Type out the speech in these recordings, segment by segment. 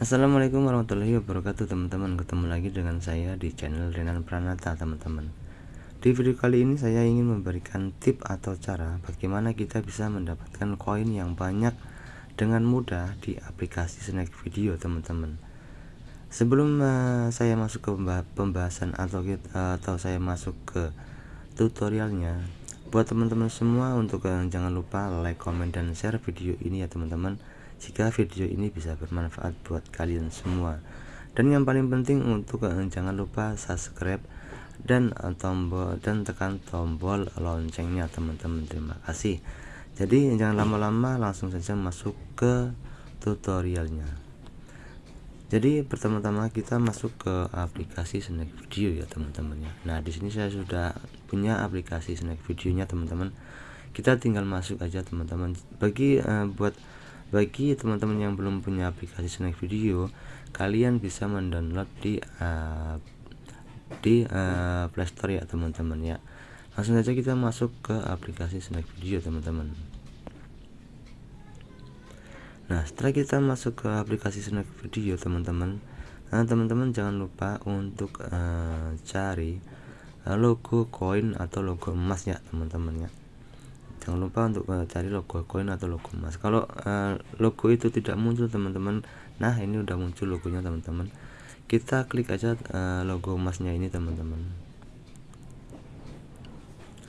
Assalamualaikum warahmatullahi wabarakatuh teman-teman. Ketemu lagi dengan saya di channel Renan Pranata teman-teman. Di video kali ini saya ingin memberikan tip atau cara Bagaimana kita bisa mendapatkan koin yang banyak Dengan mudah di aplikasi Snack Video teman-teman. Sebelum uh, saya masuk ke pembahasan atau, uh, atau saya masuk ke tutorialnya Buat teman-teman semua untuk uh, jangan lupa like, comment, dan share video ini ya teman-teman jika video ini bisa bermanfaat buat kalian semua. Dan yang paling penting untuk uh, jangan lupa subscribe dan uh, tombol dan tekan tombol loncengnya teman-teman. Terima kasih. Jadi jangan lama-lama langsung saja masuk ke tutorialnya. Jadi pertama-tama kita masuk ke aplikasi snack video ya teman-teman ya. Nah di sini saya sudah punya aplikasi snack videonya teman-teman. Kita tinggal masuk aja teman-teman. Bagi uh, buat bagi teman-teman yang belum punya aplikasi snack video kalian bisa mendownload di uh, di uh, playstore ya teman-teman ya. Langsung saja kita masuk ke aplikasi snack video teman-teman. Nah setelah kita masuk ke aplikasi snack video teman-teman nah teman-teman jangan lupa untuk uh, cari logo koin atau logo emas ya teman-teman ya jangan lupa untuk cari logo koin atau logo emas. Kalau uh, logo itu tidak muncul teman-teman nah ini udah muncul logonya teman-teman. Kita klik aja uh, logo emasnya ini teman-teman.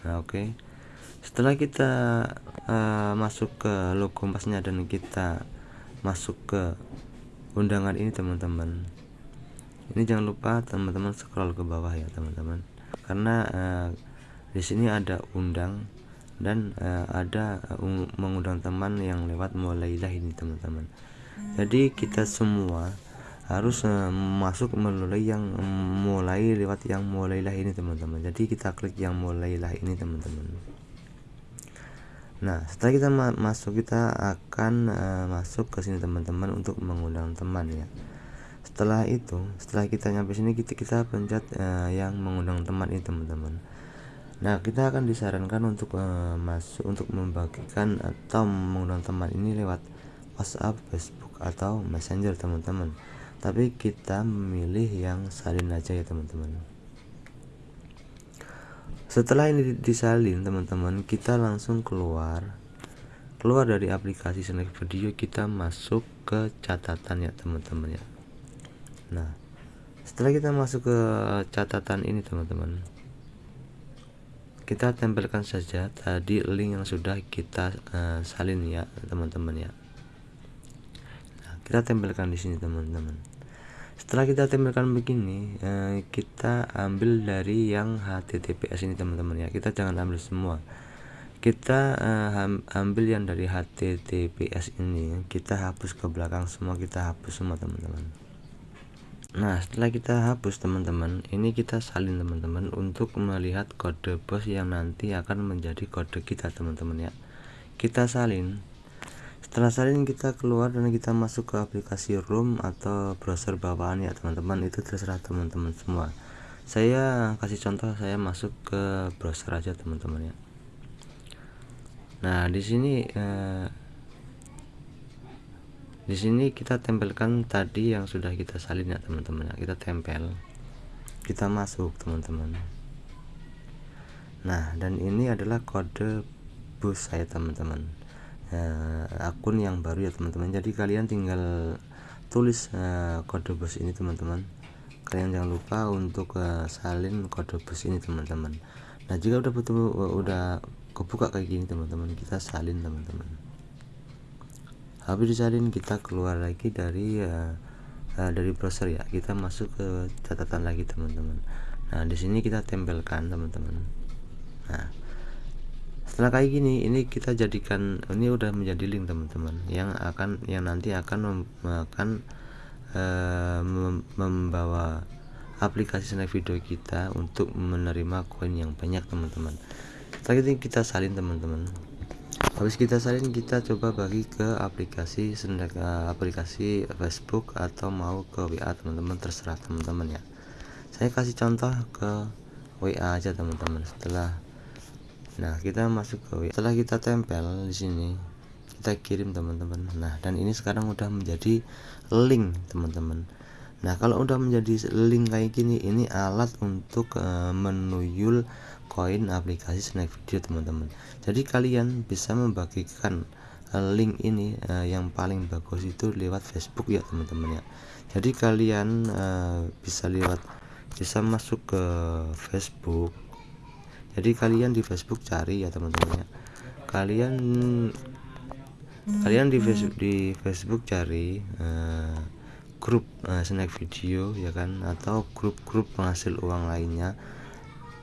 Nah oke. Okay. setelah kita uh, masuk ke logo emasnya dan kita masuk ke undangan ini teman-teman. Ini jangan lupa teman-teman scroll ke bawah ya teman-teman. Karena uh, di sini ada undang dan uh, ada uh, mengundang teman yang lewat mulailah ini teman-teman. Jadi kita semua harus uh, masuk melalui yang um, mulai lewat yang mulailah ini teman-teman. Jadi kita klik yang mulailah ini teman-teman. Nah setelah kita ma masuk kita akan uh, masuk ke sini teman-teman untuk mengundang teman ya. Setelah itu setelah kita nyampe sini kita kita pencet uh, yang mengundang teman ini teman-teman Nah, kita akan disarankan untuk uh, masuk untuk membagikan atau mengundang teman ini lewat WhatsApp, Facebook atau Messenger, teman-teman. Tapi kita memilih yang salin aja ya, teman-teman. Setelah ini disalin, teman-teman, kita langsung keluar keluar dari aplikasi snack video kita masuk ke catatan ya teman-teman ya nah setelah kita masuk ke catatan ini teman-teman kita tempelkan saja tadi link yang sudah kita uh, salin ya teman-teman ya. Nah, kita tempelkan di sini teman-teman. Setelah kita tempelkan begini uh, kita ambil dari yang HTTPS ini teman-teman ya. Kita jangan ambil semua. Kita uh, ambil yang dari HTTPS ini. Kita hapus ke belakang semua kita hapus semua teman-teman Nah setelah kita hapus teman-teman ini kita salin teman-teman untuk melihat kode bos yang nanti akan menjadi kode kita teman-teman ya. Kita salin. Setelah salin kita keluar dan kita masuk ke aplikasi room atau browser bawaan ya teman-teman. Itu terserah teman-teman semua. Saya kasih contoh saya masuk ke browser aja teman-teman ya. Nah di sini eh, di sini kita tempelkan tadi yang sudah kita salin ya teman-teman ya. Kita tempel. Kita masuk teman-teman. Nah dan ini adalah kode bus saya teman-teman. Uh, akun yang baru ya teman-teman. Jadi kalian tinggal tulis uh, kode bus ini teman-teman. Kalian jangan lupa untuk uh, salin kode bus ini teman-teman. Nah jika udah betul udah kebuka kayak gini teman-teman kita salin teman-teman habis disalin kita keluar lagi dari uh, uh, dari browser ya. Kita masuk ke catatan lagi teman-teman. Nah di sini kita tempelkan teman-teman. Nah setelah kayak gini ini kita jadikan ini udah menjadi link teman-teman yang akan yang nanti akan akan uh, membawa aplikasi snack video kita untuk menerima koin yang banyak teman-teman. Setelah itu kita salin teman-teman habis kita salin kita coba bagi ke aplikasi uh, aplikasi Facebook atau mau ke WA teman-teman. Terserah teman-teman ya. Saya kasih contoh ke WA aja teman-teman setelah nah kita masuk ke WA setelah kita tempel di sini kita kirim teman-teman. Nah dan ini sekarang udah menjadi link teman-teman. Nah kalau udah menjadi link kayak gini ini alat untuk uh, menuyul koin aplikasi snack video teman-teman. Jadi kalian bisa membagikan uh, link ini uh, yang paling bagus itu lewat Facebook ya teman-teman ya. Jadi kalian uh, bisa lewat bisa masuk ke Facebook. Jadi kalian di Facebook cari ya teman-teman ya. Kalian kalian di Facebook di Facebook cari uh, grup uh, snack video ya kan atau grup-grup penghasil uang lainnya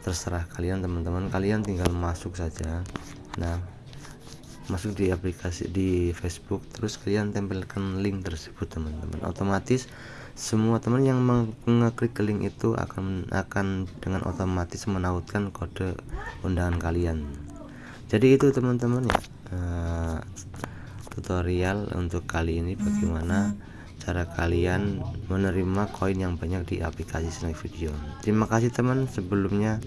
terserah kalian teman-teman. Kalian tinggal masuk saja. Nah masuk di aplikasi di Facebook. Terus kalian tempelkan link tersebut teman-teman. Otomatis semua teman yang mengeklik link itu akan akan dengan otomatis menautkan kode undangan kalian. Jadi itu teman-teman ya. Uh, tutorial untuk kali ini bagaimana cara kalian menerima koin yang banyak di aplikasi Snack Video. Terima kasih teman. Sebelumnya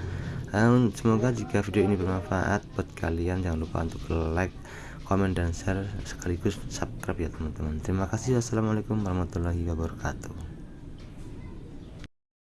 um, semoga jika video ini bermanfaat buat kalian jangan lupa untuk like komen dan share sekaligus subscribe ya teman-teman. Terima kasih. Assalamualaikum warahmatullahi wabarakatuh